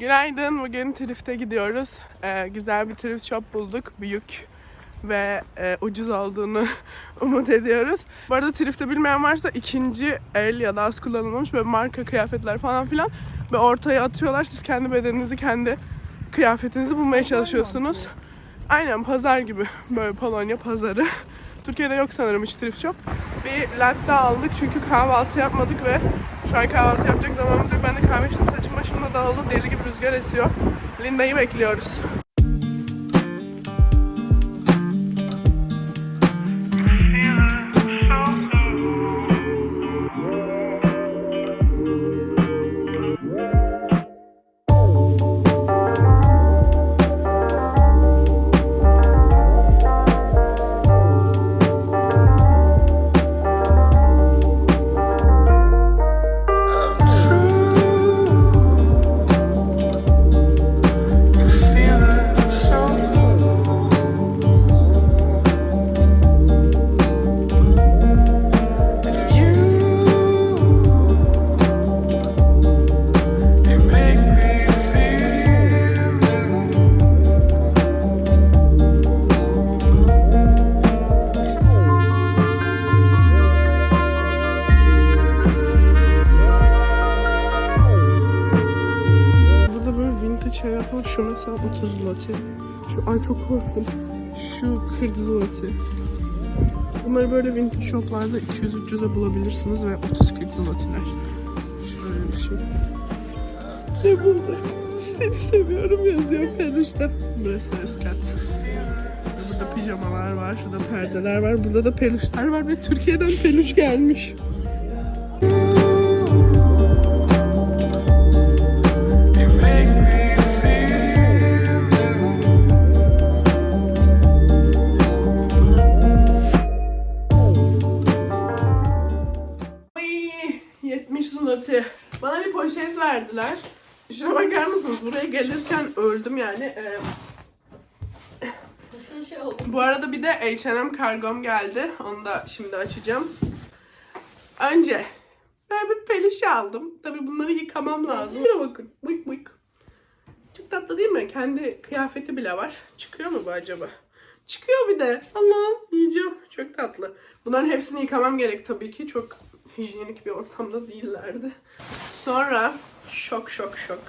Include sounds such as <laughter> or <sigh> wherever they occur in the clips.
Günaydın. Bugün Thrift'e gidiyoruz. Ee, güzel bir thrift shop bulduk. Büyük ve e, ucuz olduğunu <laughs> umut ediyoruz. Bu arada Thrift'te bilmeyen varsa ikinci el ya da az kullanılmış böyle marka kıyafetler falan filan ve ortaya atıyorlar. Siz kendi bedeninizi, kendi kıyafetinizi bulmaya çalışıyorsunuz. Aynen pazar gibi böyle Polonya pazarı. <laughs> Türkiye'de yok sanırım hiç thrift shop. Bir latte aldık çünkü kahvaltı yapmadık ve şu an kahvaltı yapacak zamanımız yok. Ben de kahve içtim saçım dağıldı. Deli gibi rüzgar esiyor. Linda'yı bekliyoruz. Zloty. Şu ay çok korktum. Şu 40 zloty. Bunları böyle vintage shoplarda 200-300'e bulabilirsiniz ve 30-40 zlotyler. Şöyle bir şey. Ne bulduk? Seni seviyorum yazıyor peluşta. Burası üst kat. Burada pijamalar var, şurada perdeler var, burada da peluşlar var ve Türkiye'den peluş gelmiş. 70 zloty. Bana bir poşet verdiler. Şuna bakar mısınız? Buraya gelirken öldüm yani. Ee, bu arada bir de H&M kargom geldi. Onu da şimdi açacağım. Önce ben bir peluş aldım. Tabii bunları yıkamam lazım. Şuna bakın. Bıyık bıyık. Çok tatlı değil mi? Kendi kıyafeti bile var. Çıkıyor mu bu acaba? Çıkıyor bir de. Allah'ım yiyeceğim. Çok tatlı. Bunların hepsini yıkamam gerek tabii ki. Çok hijyenik bir ortamda değillerdi. Sonra şok şok şok.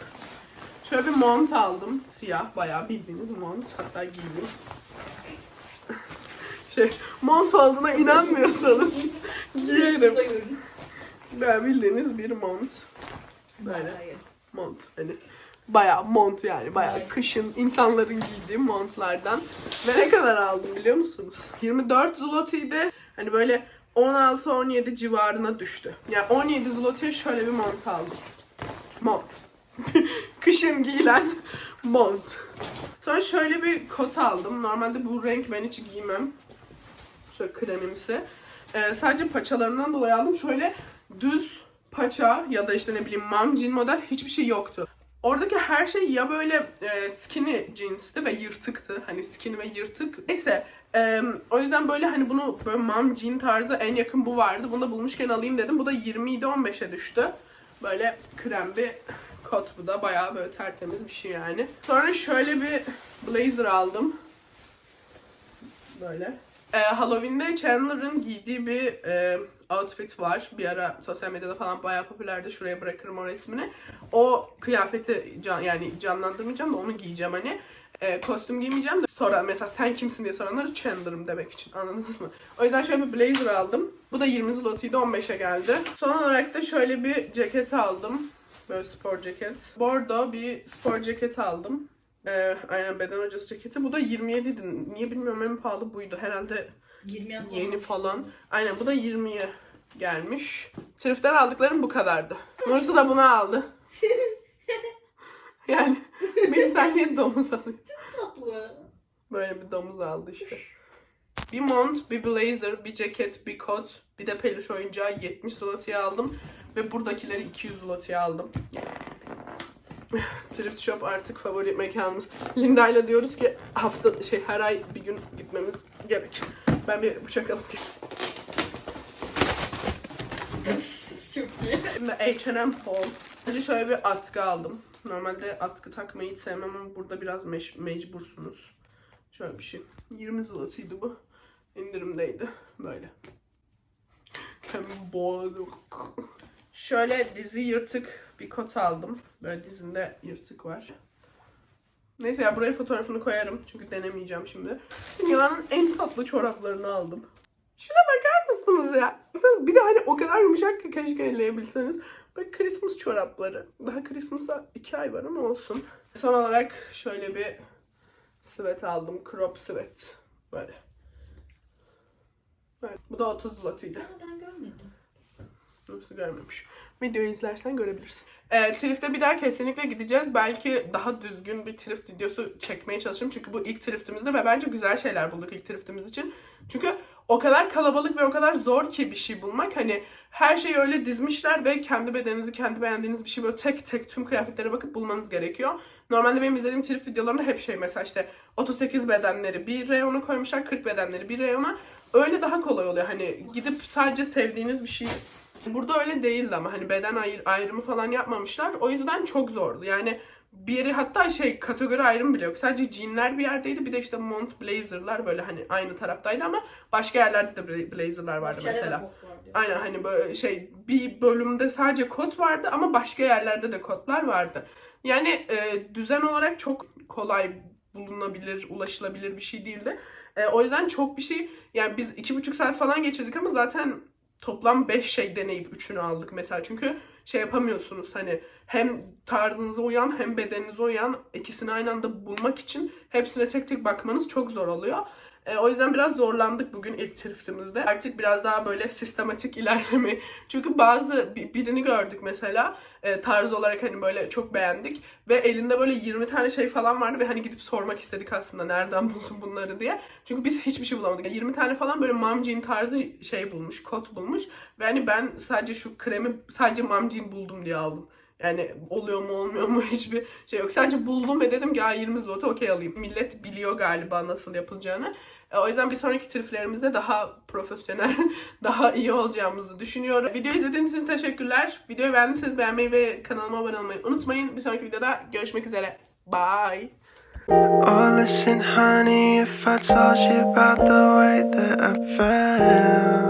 Şöyle bir mont aldım. Siyah bayağı bildiğiniz mont. Hatta giydim. <laughs> Şey, mont olduğuna inanmıyorsanız <laughs> giyerim. Ben bildiğiniz bir mont. Böyle mont hani bayağı mont yani bayağı kışın insanların giydiği montlardan. Ve ne kadar aldım biliyor musunuz? 24 zlotiydi. Hani böyle 16-17 civarına düştü. Yani 17 zlotiye şöyle bir mont aldım. Mont. <laughs> Kışın giyilen mont. Sonra şöyle bir kot aldım. Normalde bu renk ben hiç giymem. Şöyle kremimsi. Ee, sadece paçalarından dolayı aldım. Şöyle düz paça ya da işte ne bileyim jean model hiçbir şey yoktu. Oradaki her şey ya böyle e, skinny jeansti ve yırtıktı. Hani skinny ve yırtık. Neyse e, o yüzden böyle hani bunu böyle mom jean tarzı en yakın bu vardı. Bunu da bulmuşken alayım dedim. Bu da 20 idi 15'e düştü. Böyle krem bir kot bu da. Bayağı böyle tertemiz bir şey yani. Sonra şöyle bir blazer aldım. Böyle. Ee, Halloween'de Chandler'ın giydiği bir e, outfit var. Bir ara sosyal medyada falan bayağı popülerdi. Şuraya bırakırım o resmini. O kıyafeti can, yani canlandırmayacağım da onu giyeceğim hani. E, kostüm giymeyeceğim de sonra mesela sen kimsin diye soranları Chandler'ım demek için anladınız mı? O yüzden şöyle bir blazer aldım. Bu da 20 zlotiydi 15'e geldi. Son olarak da şöyle bir ceket aldım. Böyle spor ceket. Bordo bir spor ceket aldım. Ee, aynen beden hocası ceketi. Bu da 27 idi. Niye bilmiyorum en pahalı buydu. Herhalde 20 yan yeni falan. Aynen bu da 20'ye gelmiş. Thrift'ten aldıklarım bu kadardı. Nursu da bunu aldı. <laughs> yani bir insan niye domuz alıyor? tatlı. Böyle bir domuz aldı işte. Bir mont, bir blazer, bir ceket, bir kot, bir de peluş oyuncağı 70 zloty'ye aldım. Ve buradakileri 200 zloty'ye aldım. <laughs> Thrift shop artık favori mekanımız. Linda ile diyoruz ki hafta şey her ay bir gün gitmemiz gerek. Ben bir bıçak alıp. Çok iyi. H&M haul. Önce şöyle bir atkı aldım. Normalde atkı takmayı hiç sevmem ama burada biraz mecbursunuz. Şöyle bir şey. 20 zlotıydı bu. İndirimdeydi. Böyle. Kendimi boğadım. Şöyle dizi yırtık bir kot aldım. Böyle dizinde yırtık var. Neyse ya buraya fotoğrafını koyarım. Çünkü denemeyeceğim şimdi. Dünyanın en tatlı çoraplarını aldım. Şuna bakar mısınız ya? Mesela Bir de hani o kadar yumuşak ki keşke elleyebilseniz. Bak Christmas çorapları. Daha Christmas'a iki ay var ama olsun. Son olarak şöyle bir sweat aldım. Crop sweat. Böyle. Evet, bu da 30 zlotıydı. Ben görmedim. Nasıl görmemiş. Videoyu izlersen görebilirsin. Ee, Thrift'e bir daha kesinlikle gideceğiz. Belki daha düzgün bir thrift videosu çekmeye çalışırım. Çünkü bu ilk thriftimizde ve bence güzel şeyler bulduk ilk thriftimiz için. Çünkü o kadar kalabalık ve o kadar zor ki bir şey bulmak. Hani her şeyi öyle dizmişler ve kendi bedeninizi, kendi beğendiğiniz bir şey böyle tek tek tüm kıyafetlere bakıp bulmanız gerekiyor. Normalde benim izlediğim thrift videolarında hep şey mesela işte 38 bedenleri bir reyona koymuşlar, 40 bedenleri bir reyona. Öyle daha kolay oluyor. Hani gidip sadece sevdiğiniz bir şey Burada öyle değildi ama hani beden ayır, ayrımı falan yapmamışlar. O yüzden çok zordu. Yani bir yeri hatta şey kategori ayrımı bile yok. Sadece jeanler bir yerdeydi. Bir de işte mont blazerlar böyle hani aynı taraftaydı ama başka yerlerde de bla- blazerlar vardı da mesela. diyor. Aynen hani böyle şey bir bölümde sadece kot vardı ama başka yerlerde de kotlar vardı. Yani e, düzen olarak çok kolay bulunabilir, ulaşılabilir bir şey değildi. E, o yüzden çok bir şey yani biz iki buçuk saat falan geçirdik ama zaten toplam 5 şey deneyip üçünü aldık mesela. Çünkü şey yapamıyorsunuz hani hem tarzınıza uyan hem bedeninize uyan ikisini aynı anda bulmak için hepsine tek tek bakmanız çok zor oluyor. E, o yüzden biraz zorlandık bugün ilk thriftimizde. Artık biraz daha böyle sistematik ilerlemeyi. <laughs> Çünkü bazı bi- birini gördük mesela e, tarz olarak hani böyle çok beğendik ve elinde böyle 20 tane şey falan vardı ve hani gidip sormak istedik aslında nereden <laughs> buldun bunları diye. Çünkü biz hiçbir şey bulamadık. Yani 20 tane falan böyle mom jean tarzı şey bulmuş, kot bulmuş ve hani ben sadece şu kremi sadece mom jean buldum diye aldım. Yani oluyor mu olmuyor mu <laughs> hiçbir şey yok. Sadece buldum ve dedim ki "Aa, 20 zloty okey alayım. Millet biliyor galiba nasıl yapılacağını. E, O yüzden bir sonraki triflerimizde daha profesyonel, <laughs> daha iyi olacağımızı düşünüyorum. Videoyu izlediğiniz için teşekkürler. Videoyu beğendiyseniz beğenmeyi ve kanalıma abone olmayı unutmayın. Bir sonraki videoda görüşmek üzere. Bye. Oh, listen, honey, if I told you about the way that I felt.